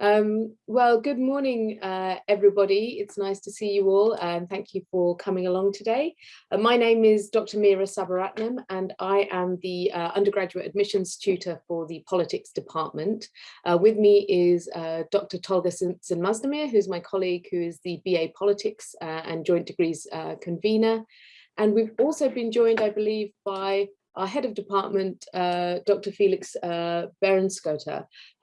Um, well, good morning, uh, everybody. It's nice to see you all and thank you for coming along today. Uh, my name is Dr. Meera Sabaratnam and I am the uh, undergraduate admissions tutor for the politics department. Uh, with me is uh, Dr. Tolga Sinmazdemir, who's my colleague who is the BA politics uh, and joint degrees convener. And we've also been joined, I believe, by our head of department, uh, Dr. Felix uh,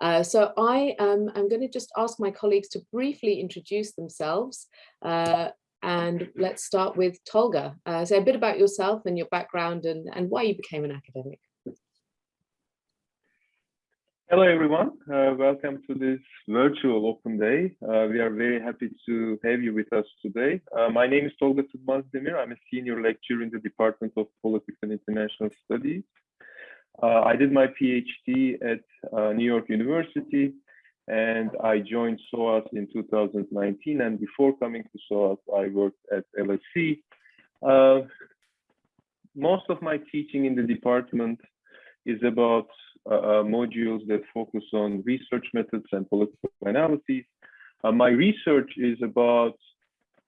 Uh, so I am going to just ask my colleagues to briefly introduce themselves. Uh, and let's start with Tolga. Uh, say a bit about yourself and your background and, and why you became an academic. Hello, everyone. Uh, welcome to this virtual open day. Uh, we are very happy to have you with us today. Uh, my name is Tolga Demir. I'm a senior lecturer in the Department of Politics and International Studies. Uh, I did my PhD at uh, New York University, and I joined SOAS in 2019. And before coming to SOAS, I worked at LSE. Uh, most of my teaching in the department is about uh, uh, modules that focus on research methods and political analyses. Uh, my research is about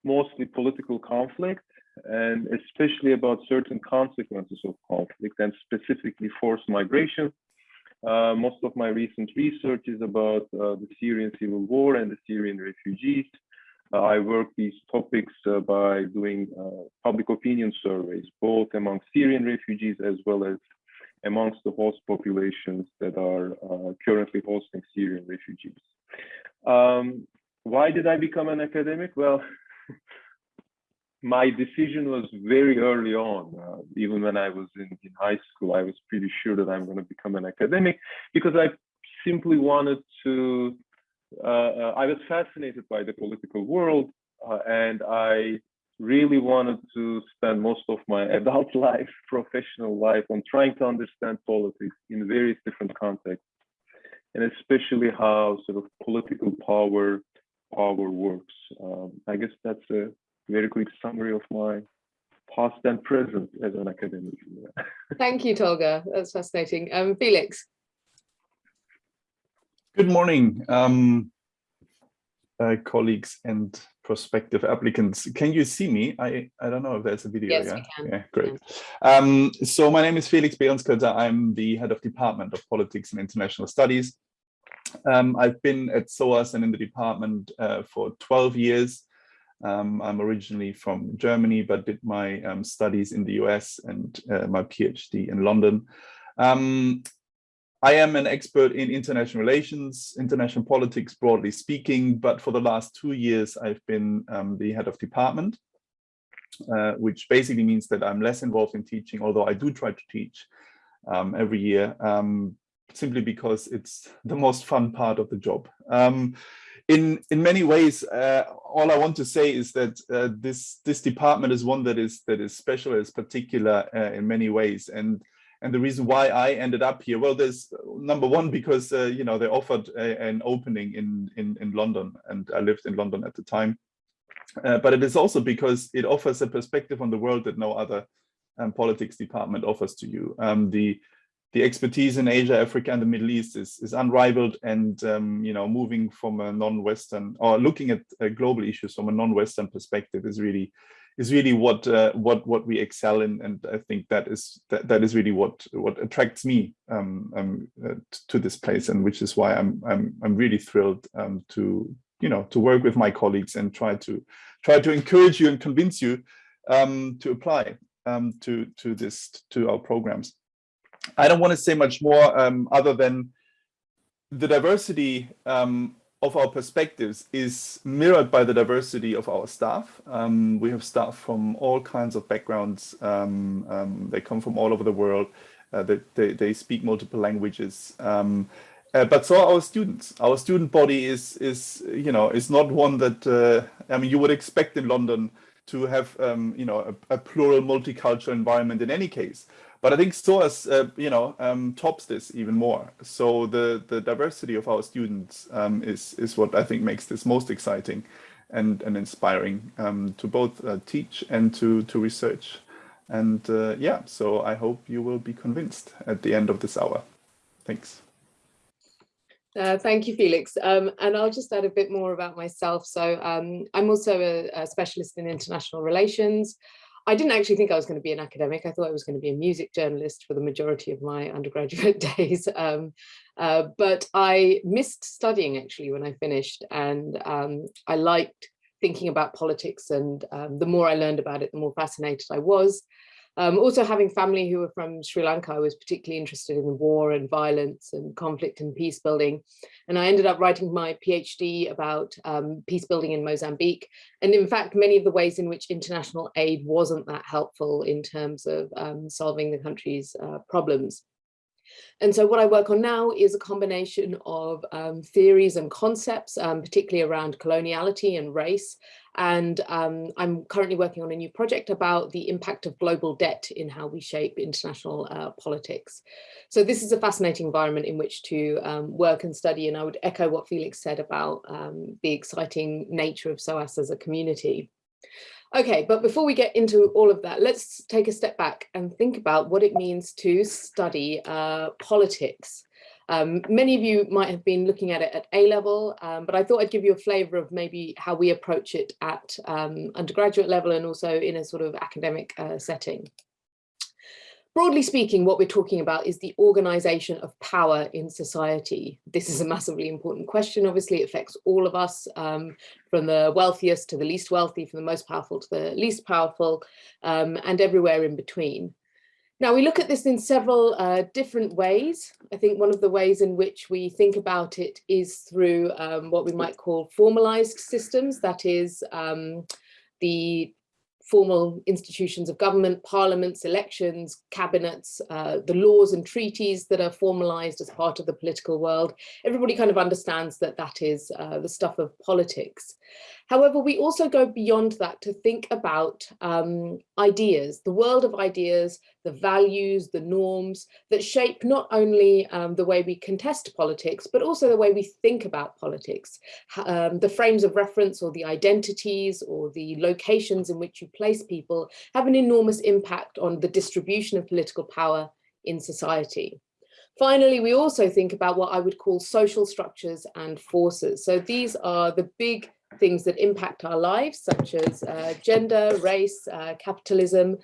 mostly political conflict and especially about certain consequences of conflict and specifically forced migration. Uh, most of my recent research is about uh, the Syrian civil war and the Syrian refugees. Uh, I work these topics by doing public opinion surveys, both among Syrian refugees as well as amongst the host populations that are uh, currently hosting Syrian refugees. Um, why did I become an academic? Well, my decision was very early on. Uh, even when I was in, in high school, I was pretty sure that I'm going to become an academic because I simply wanted to, uh, uh I was fascinated by the political world uh, and I really wanted to spend most of my adult life, professional life on trying to understand politics in various different contexts, and especially how sort of political power power works. Um, I guess that's a very quick summary of my past and present as an academic. Thank you, Tolga. That's fascinating. Um, Felix. Good morning, um, uh, colleagues and prospective applicants. Can you see me? I, I don't know if there's a video. Yes, yeah? we can. Yeah, great. Um, so my name is Felix Berenskötter. I'm the head of Department of Politics and International Studies. Um, I've been at SOAS and in the department uh, for 12 years. Um, I'm originally from Germany, but did my um, studies in the US and uh, my PhD in London. Um, I am an expert in international relations, international politics, broadly speaking, but for the last two years, I've been um, the head of department, uh, which basically means that I'm less involved in teaching, although I do try to teach um, every year, um, simply because it's the most fun part of the job. Um, in in many ways, uh, all I want to say is that uh, this this department is one that is that is special, is particular uh, in many ways, and and the reason why I ended up here, well, there's number one, because, uh, you know, they offered a, an opening in, in, in London and I lived in London at the time. Uh, but it is also because it offers a perspective on the world that no other um, politics department offers to you. Um, the the expertise in Asia, Africa, and the Middle East is, is unrivaled and, um, you know, moving from a non-Western or looking at uh, global issues from a non-Western perspective is really is really what uh, what what we excel in, and I think that is that, that is really what what attracts me um, um, uh, to this place, and which is why I'm I'm I'm really thrilled um, to you know to work with my colleagues and try to try to encourage you and convince you um, to apply um, to to this to our programs. I don't want to say much more um, other than the diversity um, of our perspectives is mirrored by the diversity of our staff. Um, we have staff from all kinds of backgrounds. Um, um, they come from all over the world. Uh, they, they, they, speak multiple languages. Um, uh, but so are our students. Our student body is, is you know, is not one that, uh, I mean, you would expect in London to have, um, you know, a, a plural multicultural environment in any case. But I think SOAS, uh, you know, um, tops this even more. So the the diversity of our students um, is is what I think makes this most exciting and and inspiring um, to both uh, teach and to to research. And uh, yeah, so I hope you will be convinced at the end of this hour. Thanks. Uh, thank you, Felix. Um, and I'll just add a bit more about myself. So um, I'm also a, a, specialist in international relations. I didn't actually think I was going to be an academic. I thought I was going to be a music journalist for the majority of my undergraduate days. Um, uh, but I missed studying actually when I finished and um, I liked thinking about politics and um, the more I learned about it, the more fascinated I was. Um, also having family who were from Sri Lanka, I was particularly interested in war and violence and conflict and peace building. And I ended up writing my PhD about um, peace building in Mozambique. And in fact, many of the ways in which international aid wasn't that helpful in terms of um, solving the country's uh, problems. And so what I work on now is a combination of um, theories and concepts, um, particularly around coloniality and race. And um, I'm currently working on a new project about the impact of global debt in how we shape international uh, politics. So this is a fascinating environment in which to um, work and study. And I would echo what Felix said about um, the exciting nature of SOAS as a community. Okay, but before we get into all of that, let's take a step back and think about what it means to study uh, politics. Um, many of you might have been looking at it at A level, um, but I thought I'd give you a flavour of maybe how we approach it at um, undergraduate level and also in a sort of academic uh, setting. Broadly speaking, what we're talking about is the organization of power in society. This is a massively important question. Obviously, it affects all of us, um, from the wealthiest to the least wealthy, from the most powerful to the least powerful, um, and everywhere in between. Now, we look at this in several uh, different ways. I think one of the ways in which we think about it is through um, what we might call formalized systems, that is, um, the formal institutions of government, parliaments, elections, cabinets, uh, the laws and treaties that are formalized as part of the political world. Everybody kind of understands that that is uh, the stuff of politics. However, we also go beyond that to think about um, ideas, the world of ideas, the values, the norms that shape not only um, the way we contest politics, but also the way we think about politics. Um, the frames of reference or the identities or the locations in which you place people have an enormous impact on the distribution of political power in society. Finally, we also think about what I would call social structures and forces. So these are the big things that impact our lives, such as uh, gender, race, uh, capitalism.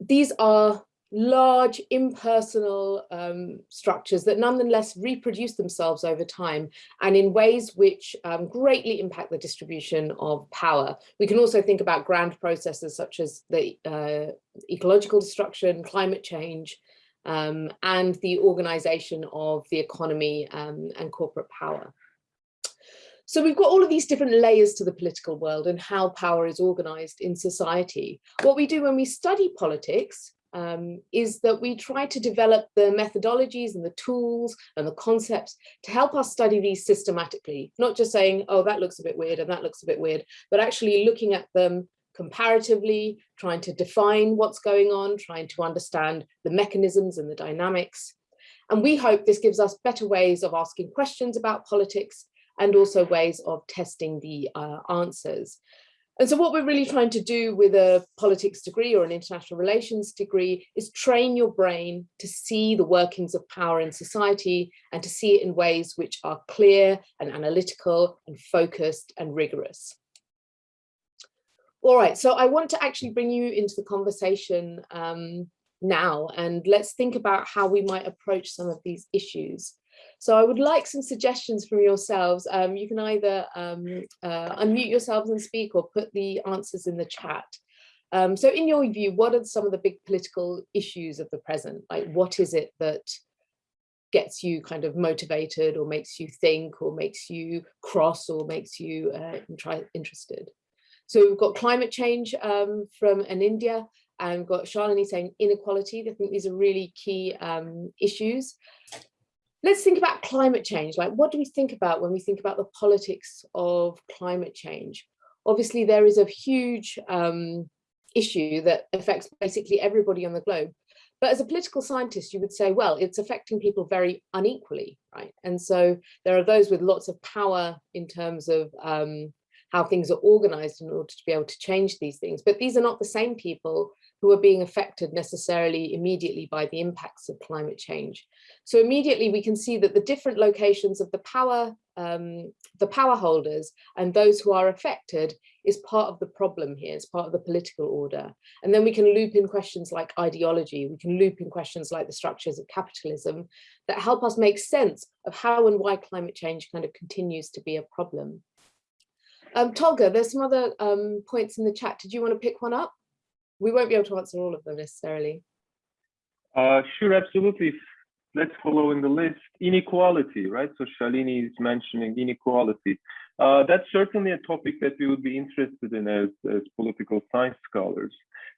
These are large impersonal um, structures that nonetheless reproduce themselves over time and in ways which um, greatly impact the distribution of power. We can also think about grand processes such as the uh, ecological destruction, climate change, um, and the organization of the economy um, and corporate power. So we've got all of these different layers to the political world and how power is organized in society. What we do when we study politics um, is that we try to develop the methodologies and the tools and the concepts to help us study these systematically, not just saying, oh, that looks a bit weird and that looks a bit weird, but actually looking at them comparatively, trying to define what's going on, trying to understand the mechanisms and the dynamics. And we hope this gives us better ways of asking questions about politics and also ways of testing the uh, answers. And so what we're really trying to do with a politics degree or an international relations degree is train your brain to see the workings of power in society and to see it in ways which are clear and analytical and focused and rigorous. All right, so I want to actually bring you into the conversation um, now and let's think about how we might approach some of these issues. So I would like some suggestions from yourselves. Um, you can either um, uh, unmute yourselves and speak or put the answers in the chat. Um, so in your view, what are some of the big political issues of the present? Like what is it that gets you kind of motivated or makes you think or makes you cross or makes you uh, interested? So we've got climate change um, from an India and we've got Shalini saying inequality. I think these are really key um, issues let's think about climate change. Like, what do we think about when we think about the politics of climate change? Obviously, there is a huge um, issue that affects basically everybody on the globe. But as a political scientist, you would say, well, it's affecting people very unequally, right? And so there are those with lots of power in terms of um, how things are organized in order to be able to change these things. But these are not the same people who are being affected necessarily immediately by the impacts of climate change. So immediately we can see that the different locations of the power, um, the power holders and those who are affected is part of the problem here, it's part of the political order. And then we can loop in questions like ideology, we can loop in questions like the structures of capitalism that help us make sense of how and why climate change kind of continues to be a problem. Um, Tolga, there's some other um, points in the chat. Did you want to pick one up? We won't be able to answer all of them necessarily. Uh, sure, absolutely. Let's follow in the list. Inequality, right? So Shalini is mentioning inequality. Uh, that's certainly a topic that we would be interested in as, as political science scholars.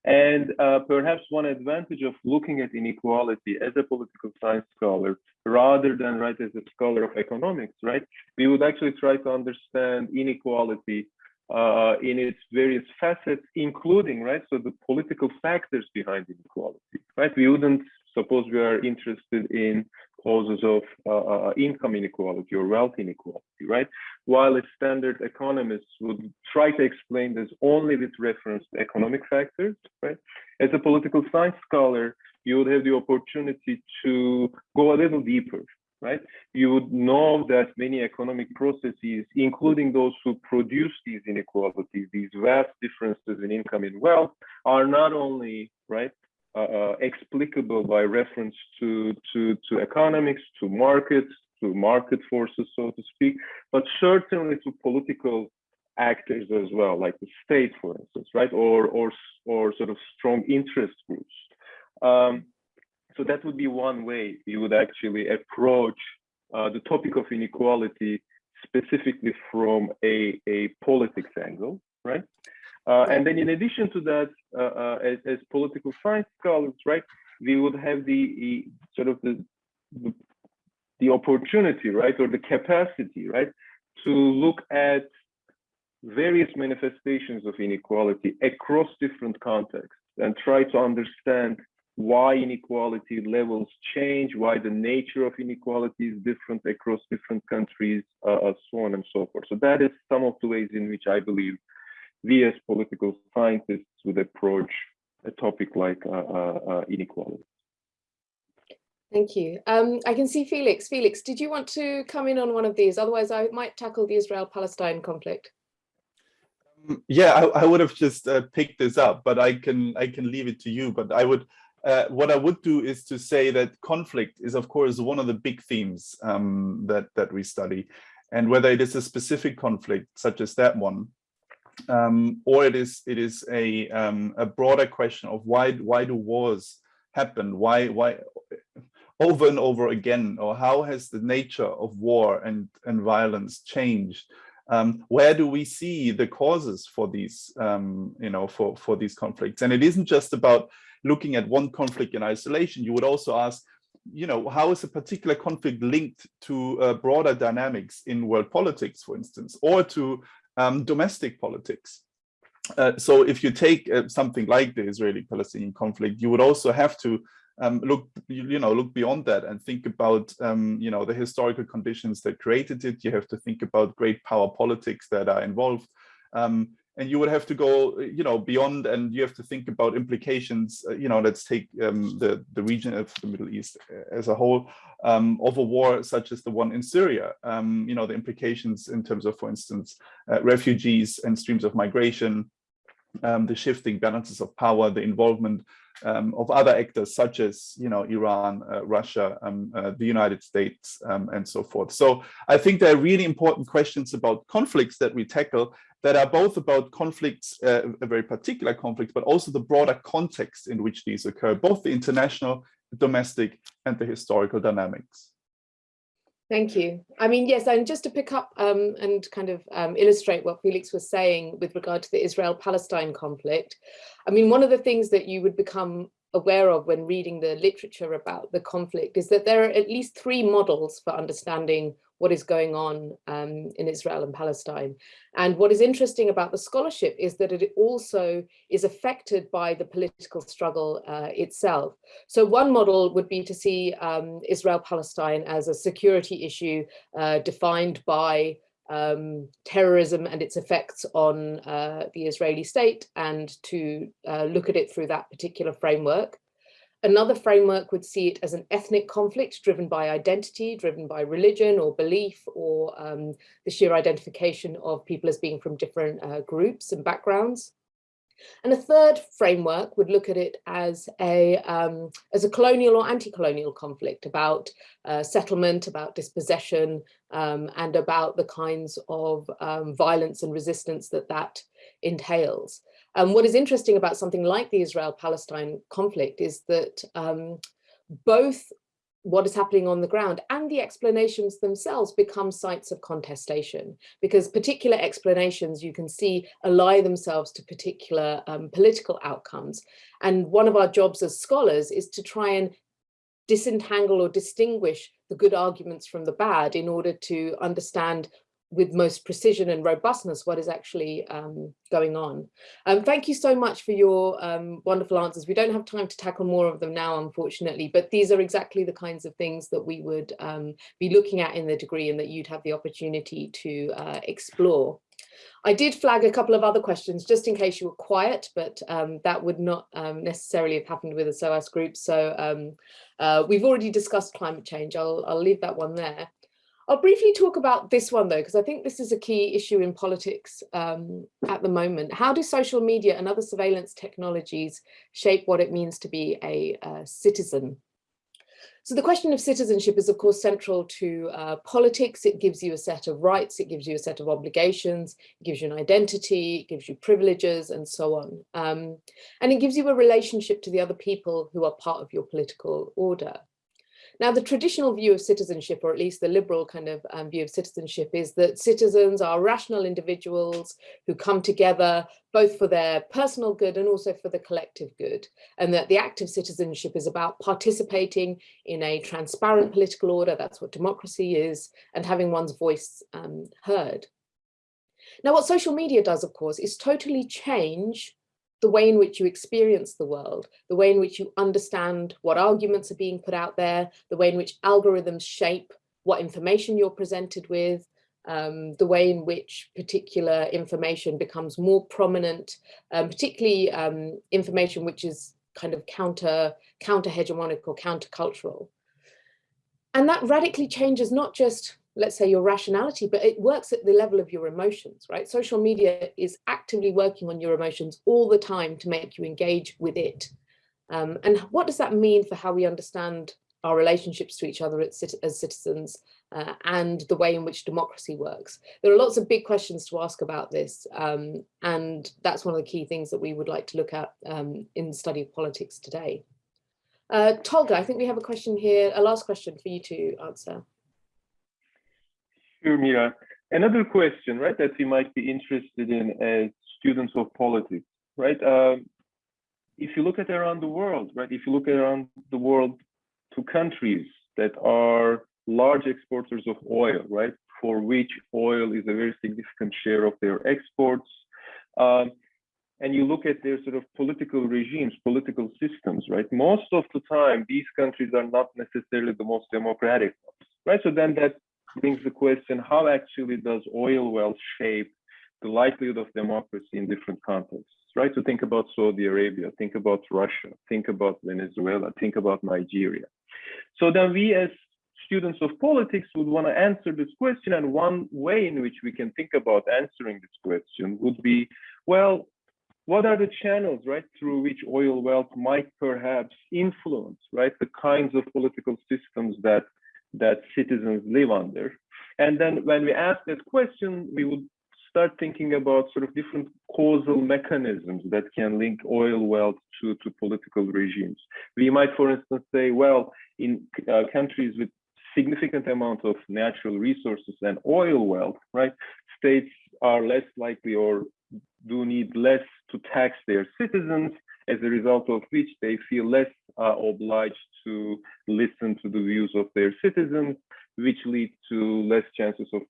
And uh, perhaps one advantage of looking at inequality as a political science scholar, rather than right as a scholar of economics, right? We would actually try to understand inequality uh, in its various facets, including, right, so the political factors behind inequality, right? We wouldn't suppose we are interested in causes of uh, uh, income inequality or wealth inequality, right? While a standard economist would try to explain this only with reference to economic factors, right? As a political science scholar, you would have the opportunity to go a little deeper, right? You would know that many economic processes, including those who produce these inequalities, these vast differences in income and wealth, are not only right uh, uh, explicable by reference to, to, to economics, to markets, to market forces, so to speak, but certainly to political actors as well, like the state, for instance, right, or or or sort of strong interest groups. Um, so that would be one way you would actually approach uh, the topic of inequality specifically from a, a politics angle, right? Uh, and then in addition to that, uh, uh as, as, political science scholars, right, we would have the sort of the, the, the opportunity, right, or the capacity, right, to look at various manifestations of inequality across different contexts and try to understand why inequality levels change, why the nature of inequality is different across different countries, uh, uh, so on and so forth. So that is some of the ways in which I believe we as political scientists would approach a topic like uh, uh, uh inequality. Thank you. Um, I can see Felix. Felix, did you want to come in on one of these? Otherwise, I might tackle the Israel-Palestine conflict. Um, yeah, I, I, would have just uh, picked this up, but I can I can leave it to you. But I would uh, what I would do is to say that conflict is, of course, one of the big themes um, that, that we study. And whether it is a specific conflict, such as that one, um, or it is it is a um, a broader question of why why do wars happen? Why why over and over again, or how has the nature of war and and violence changed? Um, where do we see the causes for these um, you know for for these conflicts? And it isn't just about looking at one conflict in isolation, you would also ask, you know, how is a particular conflict linked to uh, broader dynamics in world politics, for instance, or to um, domestic politics? Uh, so if you take uh, something like the Israeli-Palestinian conflict, you would also have to um, look, you, know, look beyond that and think about, um, you know, the historical conditions that created it. You have to think about great power politics that are involved. Um, and you would have to go you know beyond and you have to think about implications uh, you know let's take um, the the region of the middle east uh, as a whole um, of a war such as the one in syria um, you know the implications in terms of for instance uh, refugees and streams of migration um, the shifting balances of power the involvement um, of other actors such as you know Iran, uh, Russia, um, uh, the United States, and so forth. So I think there are really important questions about conflicts that we tackle that are both about conflicts, uh, a very particular conflict, but also the broader context in which these occur, both the international, domestic, and the historical dynamics. Thank you. I mean, yes, and just to pick up um, and kind of um, illustrate what Felix was saying with regard to the Israel-Palestine conflict, I mean, one of the things that you would become aware of when reading the literature about the conflict is that there are at least three models for understanding what is going on um, in Israel and Palestine. And what is interesting about the scholarship is that it also is affected by the political struggle uh, itself. So one model would be to see um, Israel-Palestine as a security issue uh, defined by um, terrorism and its effects on uh, the Israeli state and to uh, look at it through that particular framework. Another framework would see it as an ethnic conflict driven by identity, driven by religion or belief or um, the sheer identification of people as being from different uh, groups and backgrounds. And a third framework would look at it as a, um, as a colonial or anti-colonial conflict about uh, settlement, about dispossession, um, and about the kinds of um, violence and resistance that that entails. Um, what is interesting about something like the Israel-Palestine conflict is that um, both what is happening on the ground and the explanations themselves become sites of contestation because particular explanations you can see ally themselves to particular um, political outcomes. And one of our jobs as scholars is to try and disentangle or distinguish the good arguments from the bad in order to understand with most precision and robustness what is actually um, going on. Um, thank you so much for your um, wonderful answers. We don't have time to tackle more of them now, unfortunately, but these are exactly the kinds of things that we would um, be looking at in the degree and that you'd have the opportunity to uh, explore. I did flag a couple of other questions just in case you were quiet, but um, that would not um, necessarily have happened with a SOAS group. So um, uh, we've already discussed climate change. I'll, I'll leave that one there. I'll briefly talk about this one though, because I think this is a key issue in politics um, at the moment. How do social media and other surveillance technologies shape what it means to be a, a citizen? So the question of citizenship is of course central to uh, politics. It gives you a set of rights, it gives you a set of obligations, it gives you an identity, it gives you privileges and so on. Um, and it gives you a relationship to the other people who are part of your political order. Now, the traditional view of citizenship, or at least the liberal kind of um, view of citizenship, is that citizens are rational individuals who come together both for their personal good and also for the collective good, and that the act of citizenship is about participating in a transparent political order, that's what democracy is, and having one's voice um, heard. Now, what social media does, of course, is totally change the way in which you experience the world, the way in which you understand what arguments are being put out there, the way in which algorithms shape what information you're presented with, um, the way in which particular information becomes more prominent, um, particularly um, information which is kind of counter, counter hegemonic or countercultural. And that radically changes not just let's say your rationality, but it works at the level of your emotions, right? Social media is actively working on your emotions all the time to make you engage with it. Um, and what does that mean for how we understand our relationships to each other as citizens uh, and the way in which democracy works? There are lots of big questions to ask about this. Um, and that's one of the key things that we would like to look at um, in the study of politics today. Uh, Tolga, I think we have a question here, a last question for you to answer. Sure, Meera. Another question, right, that we might be interested in as students of politics, right? Um, if you look at around the world, right, if you look around the world to countries that are large exporters of oil, right, for which oil is a very significant share of their exports, um, and you look at their sort of political regimes, political systems, right, most of the time, these countries are not necessarily the most democratic ones, right? So then that brings the question, how actually does oil wealth shape the likelihood of democracy in different contexts, right? So think about Saudi Arabia, think about Russia, think about Venezuela, think about Nigeria. So then we as students of politics would want to answer this question. And one way in which we can think about answering this question would be, well, what are the channels, right, through which oil wealth might perhaps influence, right, the kinds of political systems that that citizens live under. And then when we ask that question, we would start thinking about sort of different causal mechanisms that can link oil wealth to, to political regimes. We might, for instance, say, well, in uh, countries with significant amount of natural resources and oil wealth, right, states are less likely or do need less to tax their citizens, as a result of which they feel less uh, obliged to listen to the views of their citizens, which lead to less chances of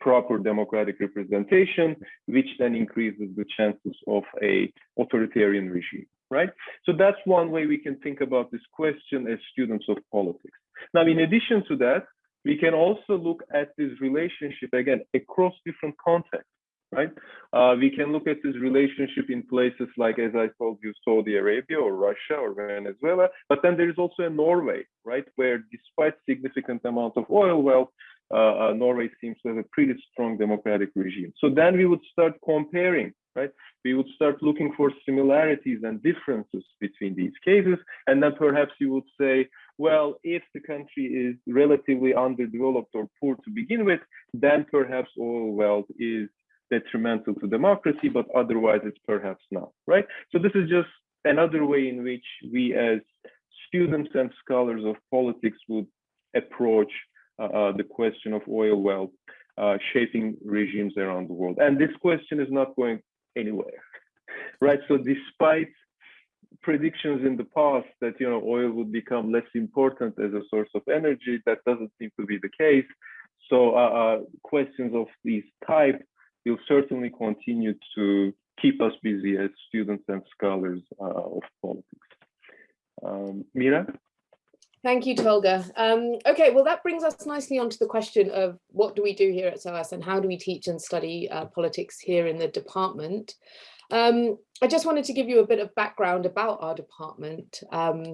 proper democratic representation, which then increases the chances of a authoritarian regime, right? So that's one way we can think about this question as students of politics. Now, in addition to that, we can also look at this relationship again across different contexts right? Uh, we can look at this relationship in places like, as I told you, Saudi Arabia or Russia or Venezuela, but then there is also a Norway, right? Where despite significant amount of oil wealth, uh, uh, Norway seems to have a pretty strong democratic regime. So then we would start comparing, right? We would start looking for similarities and differences between these cases. And then perhaps you would say, well, if the country is relatively underdeveloped or poor to begin with, then perhaps oil wealth is detrimental to democracy, but otherwise it's perhaps not, right? So this is just another way in which we as students and scholars of politics would approach uh, uh, the question of oil wealth uh, shaping regimes around the world. And this question is not going anywhere, right? So despite predictions in the past that you know oil would become less important as a source of energy, that doesn't seem to be the case. So uh, uh, questions of these type will certainly continue to keep us busy as students and scholars uh, of politics. Um, Meera? Thank you, Tolga. Um, okay, well, that brings us nicely onto the question of what do we do here at SOAS and how do we teach and study uh, politics here in the department? Um, I just wanted to give you a bit of background about our department. Um,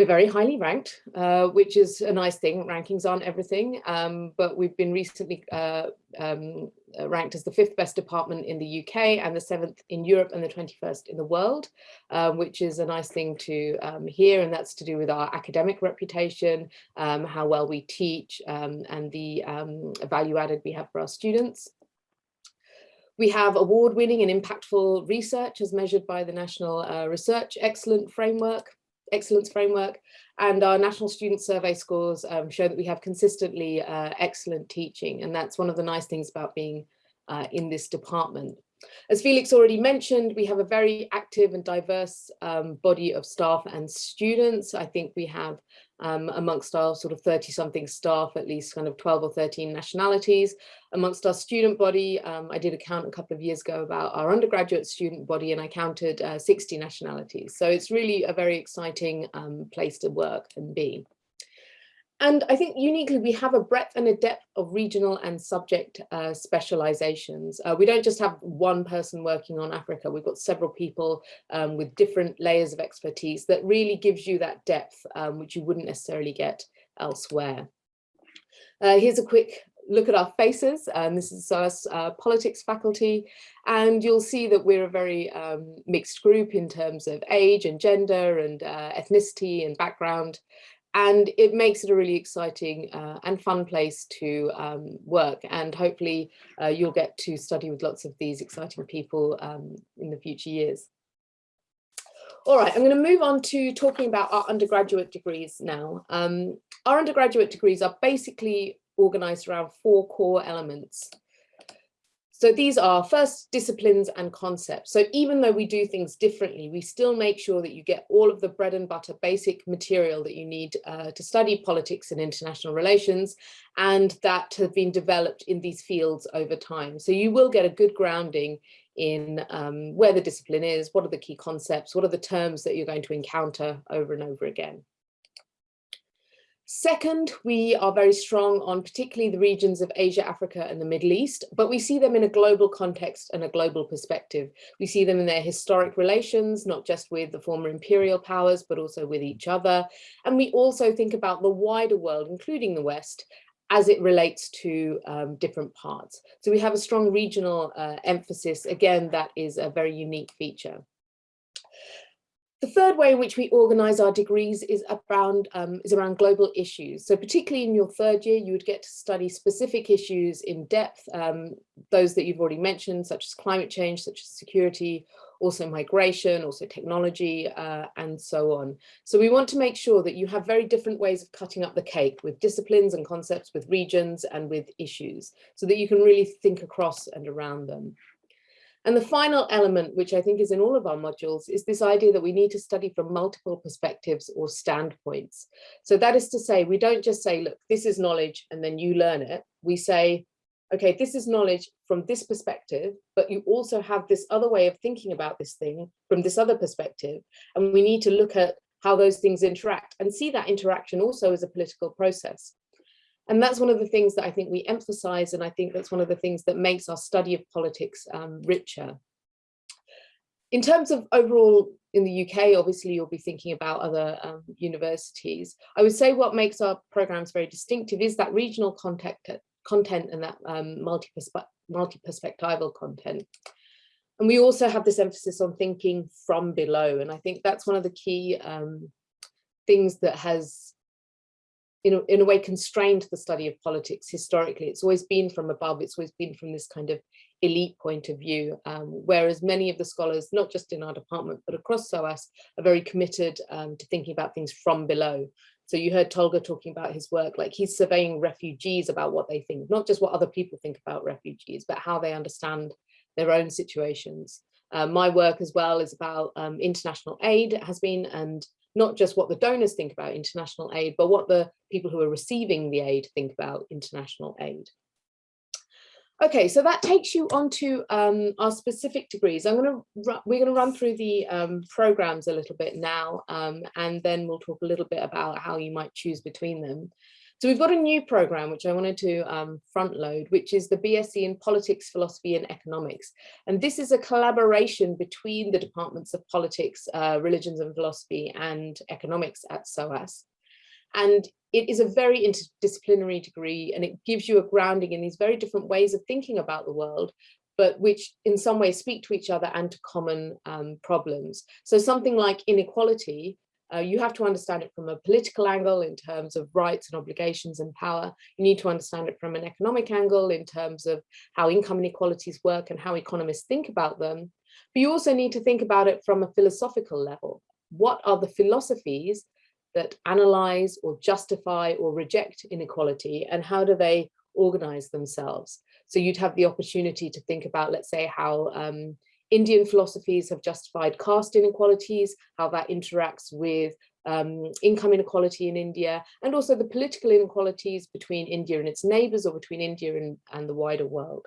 we're very highly ranked, uh, which is a nice thing. Rankings aren't everything, um, but we've been recently uh, um, uh, ranked as the fifth best department in the UK and the seventh in Europe and the 21st in the world, um, which is a nice thing to um, hear. And that's to do with our academic reputation, um, how well we teach um, and the value added we have for our students. We have award-winning and impactful research as measured by the National uh, Research Excellent Framework, excellence framework and our national student survey scores um, show that we have consistently uh, excellent teaching and that's one of the nice things about being uh, in this department. As Felix already mentioned, we have a very active and diverse um, body of staff and students. I think we have um, amongst our sort of 30 something staff, at least kind of 12 or 13 nationalities. Amongst our student body, um, I did a count a couple of years ago about our undergraduate student body and I counted uh, 60 nationalities. So it's really a very exciting um, place to work and be. And I think uniquely we have a breadth and a depth of regional and subject uh, specializations. Uh, we don't just have one person working on Africa, we've got several people um, with different layers of expertise that really gives you that depth, um, which you wouldn't necessarily get elsewhere. Uh, here's a quick look at our faces. and this is our uh, politics faculty, and you'll see that we're a very um, mixed group in terms of age and gender and uh, ethnicity and background and it makes it a really exciting uh, and fun place to um, work and hopefully uh, you'll get to study with lots of these exciting people um, in the future years. All right, I'm going to move on to talking about our undergraduate degrees now. Um, our undergraduate degrees are basically organized around four core elements. So these are first disciplines and concepts. So even though we do things differently, we still make sure that you get all of the bread and butter basic material that you need uh, to study politics and international relations and that have been developed in these fields over time. So you will get a good grounding in um, where the discipline is, what are the key concepts, what are the terms that you're going to encounter over and over again. Second, we are very strong on particularly the regions of Asia, Africa and the Middle East, but we see them in a global context and a global perspective. We see them in their historic relations, not just with the former imperial powers, but also with each other. And we also think about the wider world, including the West, as it relates to um, different parts. So we have a strong regional uh, emphasis. Again, that is a very unique feature. The third way in which we organise our degrees is around, um, is around global issues. So particularly in your third year, you would get to study specific issues in depth, um, those that you've already mentioned, such as climate change, such as security, also migration, also technology, uh, and so on. So we want to make sure that you have very different ways of cutting up the cake with disciplines and concepts, with regions and with issues, so that you can really think across and around them. And the final element, which I think is in all of our modules, is this idea that we need to study from multiple perspectives or standpoints. So that is to say, we don't just say, look, this is knowledge and then you learn it. We say, okay, this is knowledge from this perspective, but you also have this other way of thinking about this thing from this other perspective. And we need to look at how those things interact and see that interaction also as a political process. And that's one of the things that I think we emphasize, and I think that's one of the things that makes our study of politics um, richer. In terms of overall in the UK, obviously you'll be thinking about other um, universities. I would say what makes our programs very distinctive is that regional content, content and that um, multi-perspectival content. And we also have this emphasis on thinking from below. And I think that's one of the key um, things that has, you know, in a way constrained the study of politics historically. It's always been from above, it's always been from this kind of elite point of view, um, whereas many of the scholars, not just in our department, but across SOAS, are very committed um, to thinking about things from below. So you heard Tolga talking about his work, like he's surveying refugees about what they think, not just what other people think about refugees, but how they understand their own situations. Uh, my work as well is about um, international aid, has been, and not just what the donors think about international aid, but what the people who are receiving the aid think about international aid. Okay, so that takes you on to um, our specific degrees. I'm going to we're going to run through the um, programs a little bit now, um, and then we'll talk a little bit about how you might choose between them. So we've got a new program which I wanted to um, front load, which is the BSc in Politics, Philosophy and Economics. And this is a collaboration between the departments of Politics, uh, Religions and Philosophy and Economics at SOAS. And it is a very interdisciplinary degree and it gives you a grounding in these very different ways of thinking about the world, but which in some ways speak to each other and to common um, problems. So something like inequality uh, you have to understand it from a political angle in terms of rights and obligations and power. You need to understand it from an economic angle in terms of how income inequalities work and how economists think about them. But you also need to think about it from a philosophical level. What are the philosophies that analyze or justify or reject inequality and how do they organize themselves? So you'd have the opportunity to think about, let's say, how um, Indian philosophies have justified caste inequalities, how that interacts with um, income inequality in India, and also the political inequalities between India and its neighbors or between India and, and the wider world.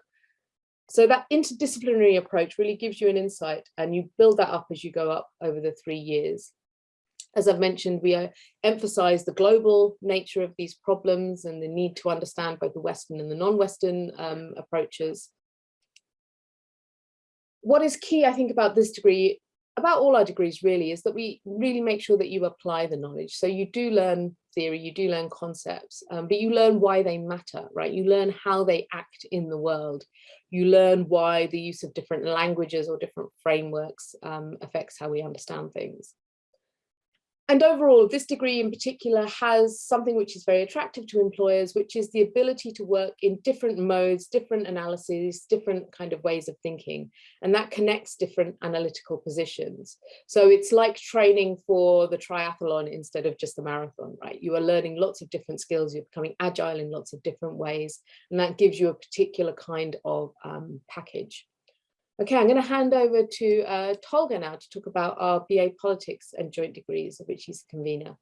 So that interdisciplinary approach really gives you an insight and you build that up as you go up over the three years. As I've mentioned, we uh, emphasize the global nature of these problems and the need to understand both the Western and the non-Western um, approaches what is key, I think, about this degree, about all our degrees really, is that we really make sure that you apply the knowledge. So you do learn theory, you do learn concepts, um, but you learn why they matter, right? You learn how they act in the world. You learn why the use of different languages or different frameworks um, affects how we understand things. And overall, this degree in particular has something which is very attractive to employers, which is the ability to work in different modes, different analyses, different kind of ways of thinking, and that connects different analytical positions. So it's like training for the triathlon instead of just the marathon, right? You are learning lots of different skills, you're becoming agile in lots of different ways, and that gives you a particular kind of um, package. Okay, I'm going to hand over to uh, Tolga now to talk about our BA Politics and Joint Degrees, of which he's the convener.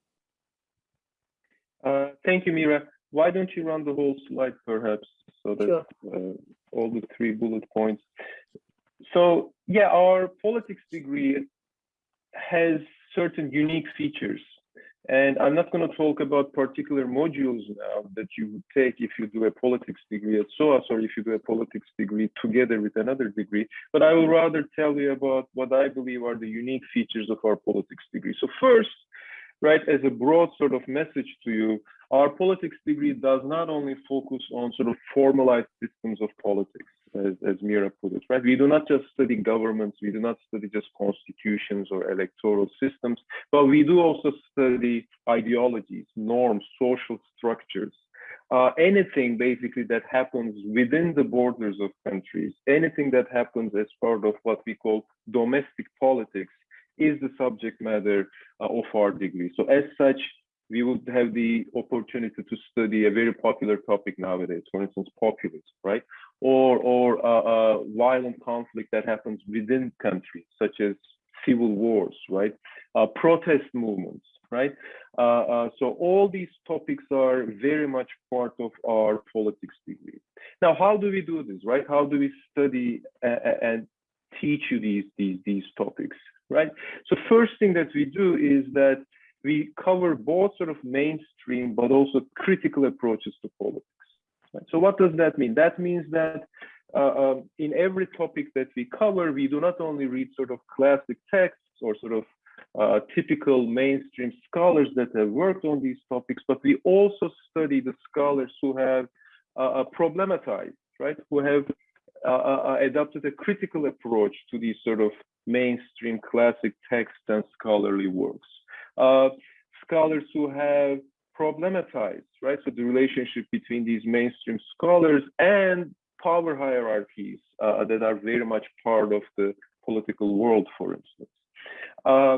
Uh, thank you, Meera. Why don't you run the whole slide, perhaps, so that sure. uh, all the three bullet points. So, yeah, our politics degree has certain unique features and I'm not going to talk about particular modules now that you would take if you do a politics degree at SOAS or if you do a politics degree together with another degree, but I will rather tell you about what I believe are the unique features of our politics degree. So first, right, as a broad sort of message to you, our politics degree does not only focus on sort of formalized systems of politics as, as Meera put it, right? We do not just study governments, we do not study just constitutions or electoral systems, but we do also study ideologies, norms, social structures, uh, anything basically that happens within the borders of countries, anything that happens as part of what we call domestic politics is the subject matter uh, of our degree. So as such, we would have the opportunity to study a very popular topic nowadays, for instance, populism, right? Or, or uh, uh, violent conflict that happens within countries, such as civil wars, right? Uh, protest movements, right? Uh, uh, so all these topics are very much part of our politics degree. Now, how do we do this, right? How do we study and teach you these, these, these topics, right? So first thing that we do is that we cover both sort of mainstream, but also critical approaches to politics. So what does that mean? That means that uh, um, in every topic that we cover, we do not only read sort of classic texts or sort of uh, typical mainstream scholars that have worked on these topics, but we also study the scholars who have uh, uh problematized, right? Who have uh, uh, adopted a critical approach to these sort of mainstream classic texts and scholarly works. scholars who have problematized, right? So the relationship between these mainstream scholars and power hierarchies uh, that are very much part of the political world, for instance. Uh,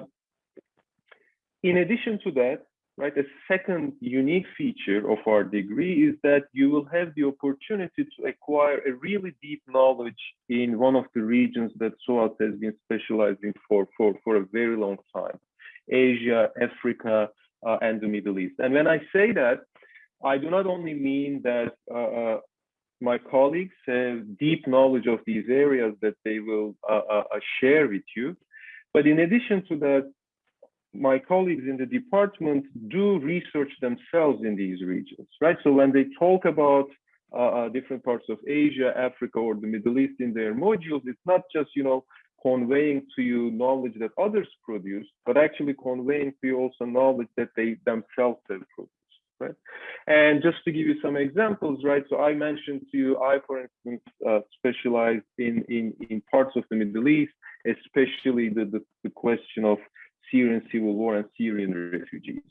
in addition to that, right, a second unique feature of our degree is that you will have the opportunity to acquire a really deep knowledge in one of the regions that SOAS has been specializing for, for, for a very long time, Asia, Africa, uh, and the Middle East. And when I say that, I do not only mean that uh, uh my colleagues have deep knowledge of these areas that they will uh, uh, share with you. But in addition to that, my colleagues in the department do research themselves in these regions, right? So when they talk about uh different parts of Asia, Africa, or the Middle East in their modules, it's not just, you know, conveying to you knowledge that others produce, but actually conveying to you also knowledge that they themselves have produced right? And just to give you some examples, right? So I mentioned to you, I, for instance, uh, specialize in, in, in parts of the Middle East, especially the, the, the question of Syrian civil war and Syrian refugees.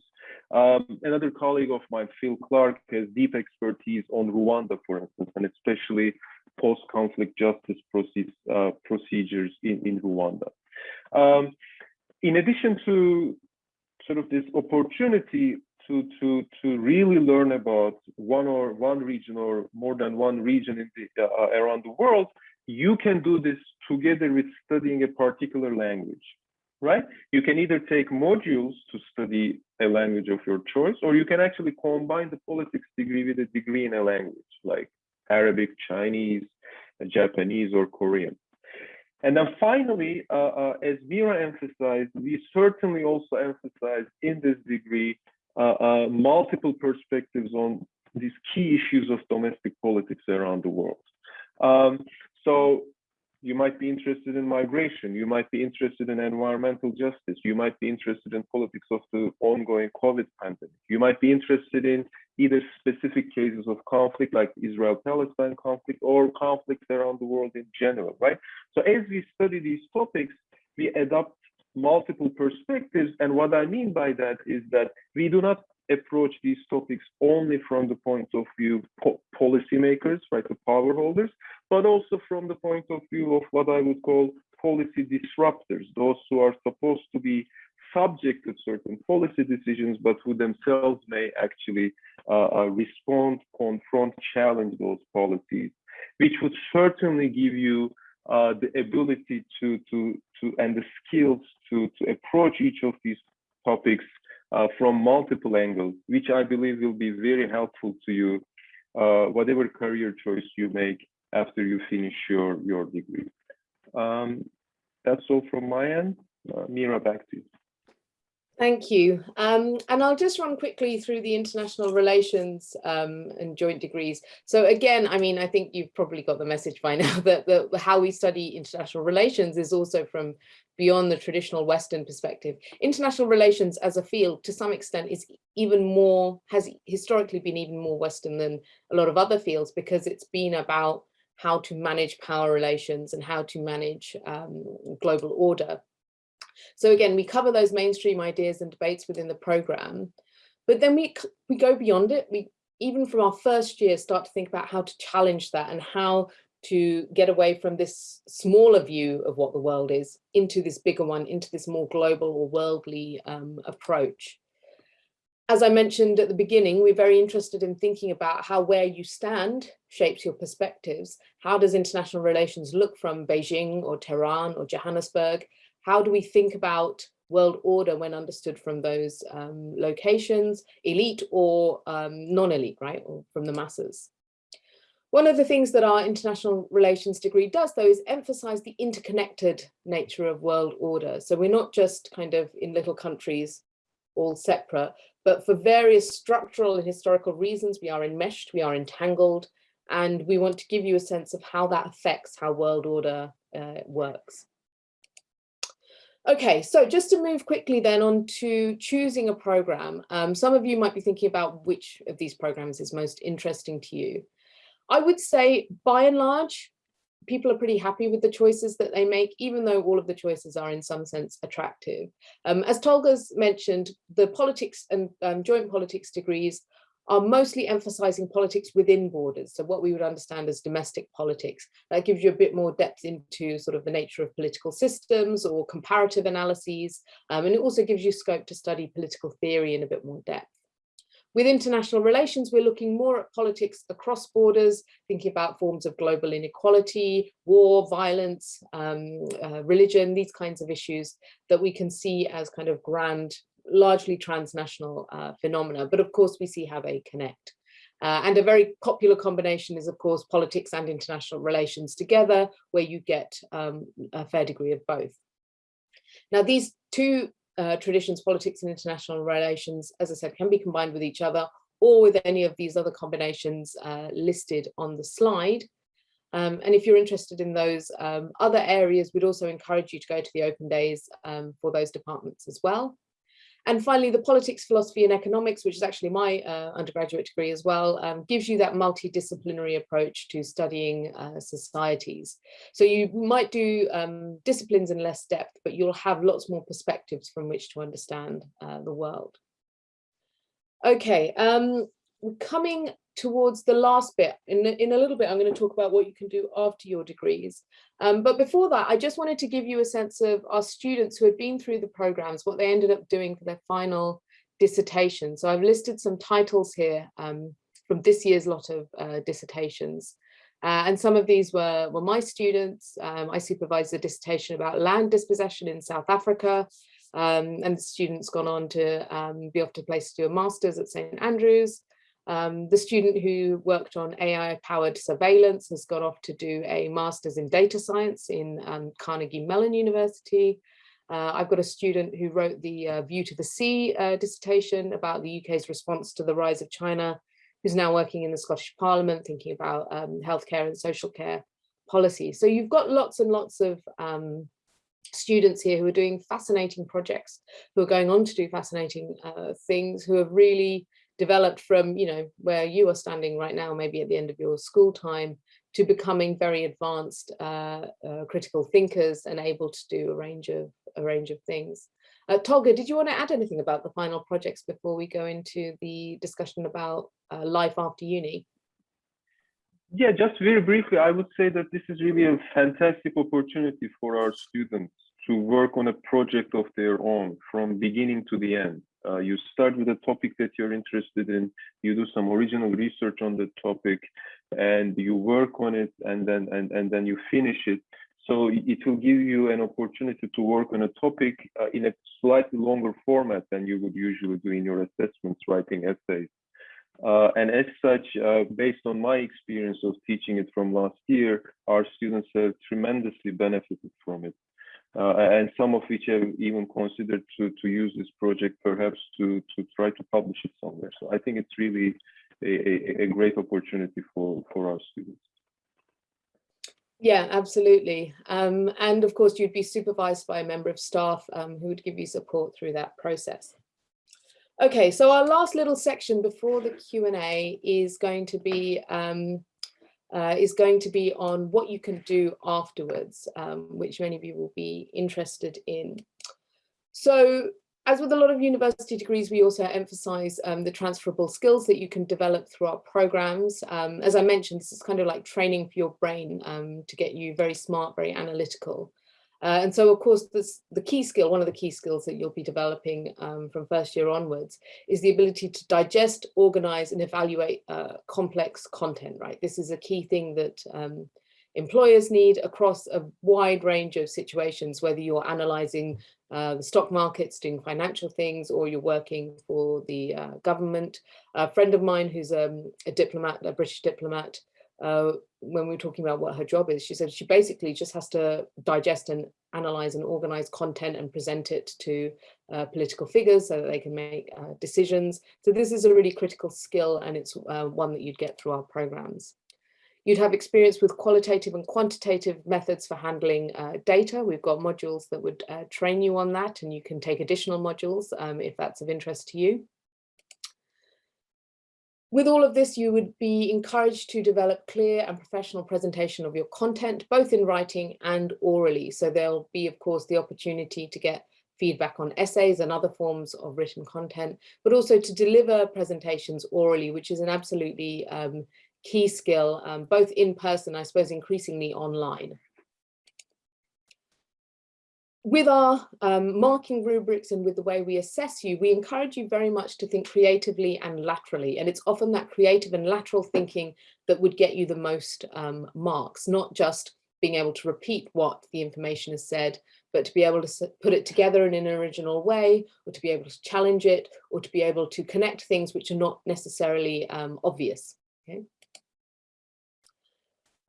Um, another colleague of mine, Phil Clark, has deep expertise on Rwanda, for instance, and especially post-conflict justice process, uh, procedures in, in Rwanda. Um, in addition to sort of this opportunity to to to really learn about one or one region or more than one region in the, uh, around the world, you can do this together with studying a particular language, right? You can either take modules to study a language of your choice, or you can actually combine the politics degree with a degree in a language like Arabic, Chinese, Japanese, or Korean. And then finally, uh, uh, as Meera emphasized, we certainly also emphasize in this degree uh, uh, multiple perspectives on these key issues of domestic politics around the world. Um, so you might be interested in migration, you might be interested in environmental justice, you might be interested in politics of the ongoing COVID pandemic, you might be interested in either specific cases of conflict like Israel-Palestine conflict or conflicts around the world in general, right? So as we study these topics, we adopt multiple perspectives. And what I mean by that is that we do not approach these topics only from the point of view po policymakers, right, the power holders, but also from the point of view of what I would call policy disruptors, those who are supposed to be subject to certain policy decisions, but who themselves may actually uh, uh, respond, confront, challenge those policies, which would certainly give you uh, the ability to to to and the skills to to approach each of these topics uh, from multiple angles, which I believe will be very helpful to you, uh, whatever career choice you make after you finish your your degree. Um, that's all from my end. Uh, Meera, back to you. Thank you. Um, and I'll just run quickly through the international relations um, and joint degrees. So again, I mean, I think you've probably got the message by now that, how we study international relations is also from beyond the traditional Western perspective. International relations as a field to some extent is even more, has historically been even more Western than a lot of other fields because it's been about how to manage power relations and how to manage um, global order. So again, we cover those mainstream ideas and debates within the program, but then we, we go beyond it. We, even from our first year, start to think about how to challenge that and how to get away from this smaller view of what the world is into this bigger one, into this more global or worldly um, approach. As I mentioned at the beginning, we're very interested in thinking about how where you stand shapes your perspectives. How does international relations look from Beijing or Tehran or Johannesburg? How do we think about world order when understood from those um, locations, elite or um, non-elite, right, or from the masses. One of the things that our international relations degree does, though, is emphasize the interconnected nature of world order. So we're not just kind of in little countries all separate, but for various structural and historical reasons, we are enmeshed, we are entangled, and we want to give you a sense of how that affects how world order uh, works. Okay, so just to move quickly then on to choosing a program. Um, some of you might be thinking about which of these programs is most interesting to you. I would say by and large, people are pretty happy with the choices that they make, even though all of the choices are in some sense attractive. Um, as Tolga's mentioned, the politics and um, joint politics degrees are mostly emphasizing politics within borders. So what we would understand as domestic politics, that gives you a bit more depth into sort of the nature of political systems or comparative analyses. Um, and it also gives you scope to study political theory in a bit more depth. With international relations, we're looking more at politics across borders, thinking about forms of global inequality, war, violence, um, uh, religion, these kinds of issues that we can see as kind of grand, largely transnational uh, phenomena. But of course, we see how they connect. Uh, and a very popular combination is, of course, politics and international relations together, where you get um, a fair degree of both. Now, these two uh, traditions, politics and international relations, as I said, can be combined with each other or with any of these other combinations uh, listed on the slide. Um, and if you're interested in those um, other areas, we'd also encourage you to go to the open days um, for those departments as well. And finally, the politics, philosophy and economics, which is actually my uh, undergraduate degree as well, um, gives you that multidisciplinary approach to studying uh, societies. So you might do um, disciplines in less depth, but you'll have lots more perspectives from which to understand uh, the world. Okay, um, coming towards the last bit. In, in a little bit, I'm going to talk about what you can do after your degrees. Um, but before that, I just wanted to give you a sense of our students who had been through the programs, what they ended up doing for their final dissertation. So I've listed some titles here um, from this year's lot of uh, dissertations. Uh, and some of these were, were my students. Um, I supervised a dissertation about land dispossession in South Africa. Um, and the students gone on to um, be off to place to do a master's at St. Andrews. Um, the student who worked on AI powered surveillance has gone off to do a master's in data science in um, Carnegie Mellon University. Uh, I've got a student who wrote the uh, View to the Sea uh, dissertation about the UK's response to the rise of China, who's now working in the Scottish Parliament, thinking about um, healthcare and social care policy. So you've got lots and lots of um, students here who are doing fascinating projects, who are going on to do fascinating uh, things, who have really developed from, you know, where you are standing right now, maybe at the end of your school time, to becoming very advanced uh, uh, critical thinkers and able to do a range of a range of things. Uh, Tolga, did you want to add anything about the final projects before we go into the discussion about uh, life after uni? Yeah, just very briefly, I would say that this is really a fantastic opportunity for our students to work on a project of their own from beginning to the end. Uh, you start with a topic that you're interested in, you do some original research on the topic, and you work on it, and then and, and then you finish it. So it will give you an opportunity to work on a topic uh, in a slightly longer format than you would usually do in your assessments, writing essays. Uh, and as such, uh, based on my experience of teaching it from last year, our students have tremendously benefited from it uh, and some of which have even considered to, to use this project perhaps to, to try to publish it somewhere. So I think it's really a, a, a great opportunity for, for our students. Yeah, absolutely. Um, and of course, you'd be supervised by a member of staff um, who would give you support through that process. Okay, so our last little section before the Q&A is going to be um, uh, is going to be on what you can do afterwards, um, which many of you will be interested in. So as with a lot of university degrees, we also emphasize um, the transferable skills that you can develop through our programs. Um, as I mentioned, this is kind of like training for your brain um, to get you very smart, very analytical. Uh, and so, of course, this, the key skill, one of the key skills that you'll be developing um, from first year onwards is the ability to digest, organize and evaluate uh, complex content, right? This is a key thing that um, employers need across a wide range of situations, whether you're analyzing uh, the stock markets, doing financial things, or you're working for the uh, government. A friend of mine who's um, a diplomat, a British diplomat, uh, when we were talking about what her job is, she said she basically just has to digest and analyze and organize content and present it to uh, political figures so that they can make uh, decisions. So this is a really critical skill and it's uh, one that you'd get through our programs. You'd have experience with qualitative and quantitative methods for handling uh, data. We've got modules that would uh, train you on that and you can take additional modules um, if that's of interest to you. With all of this, you would be encouraged to develop clear and professional presentation of your content, both in writing and orally. So there'll be, of course, the opportunity to get feedback on essays and other forms of written content, but also to deliver presentations orally, which is an absolutely um, key skill, um, both in person, I suppose, increasingly online with our um, marking rubrics and with the way we assess you, we encourage you very much to think creatively and laterally. And it's often that creative and lateral thinking that would get you the most um, marks, not just being able to repeat what the information has said, but to be able to put it together in an original way, or to be able to challenge it, or to be able to connect things which are not necessarily um, obvious. Okay?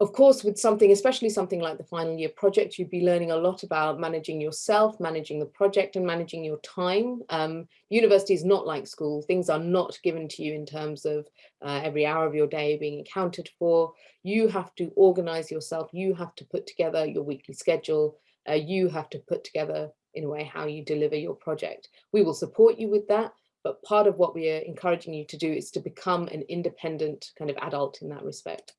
Of course, with something, especially something like the final year project, you'd be learning a lot about managing yourself, managing the project and managing your time. Um, university is not like school. Things are not given to you in terms of uh, every hour of your day being accounted for. You have to organize yourself. You have to put together your weekly schedule. Uh, you have to put together in a way how you deliver your project. We will support you with that. But part of what we are encouraging you to do is to become an independent kind of adult in that respect.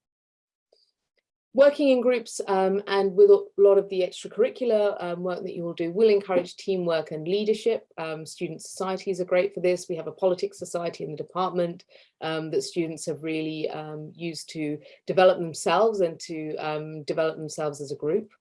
Working in groups um, and with a lot of the extracurricular um, work that you will do will encourage teamwork and leadership. Um, student societies are great for this. We have a politics society in the department um, that students have really um, used to develop themselves and to um, develop themselves as a group.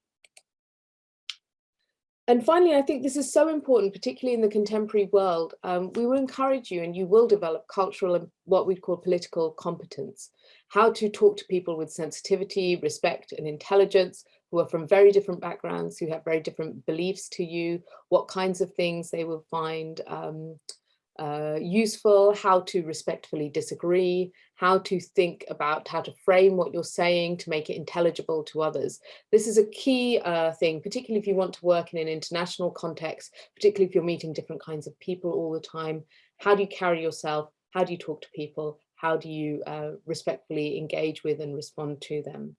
And finally, I think this is so important, particularly in the contemporary world. Um, we will encourage you and you will develop cultural and what we call political competence, how to talk to people with sensitivity, respect and intelligence who are from very different backgrounds, who have very different beliefs to you, what kinds of things they will find um, uh, useful, how to respectfully disagree, how to think about how to frame what you're saying to make it intelligible to others. This is a key uh, thing, particularly if you want to work in an international context, particularly if you're meeting different kinds of people all the time. How do you carry yourself? How do you talk to people? How do you uh, respectfully engage with and respond to them?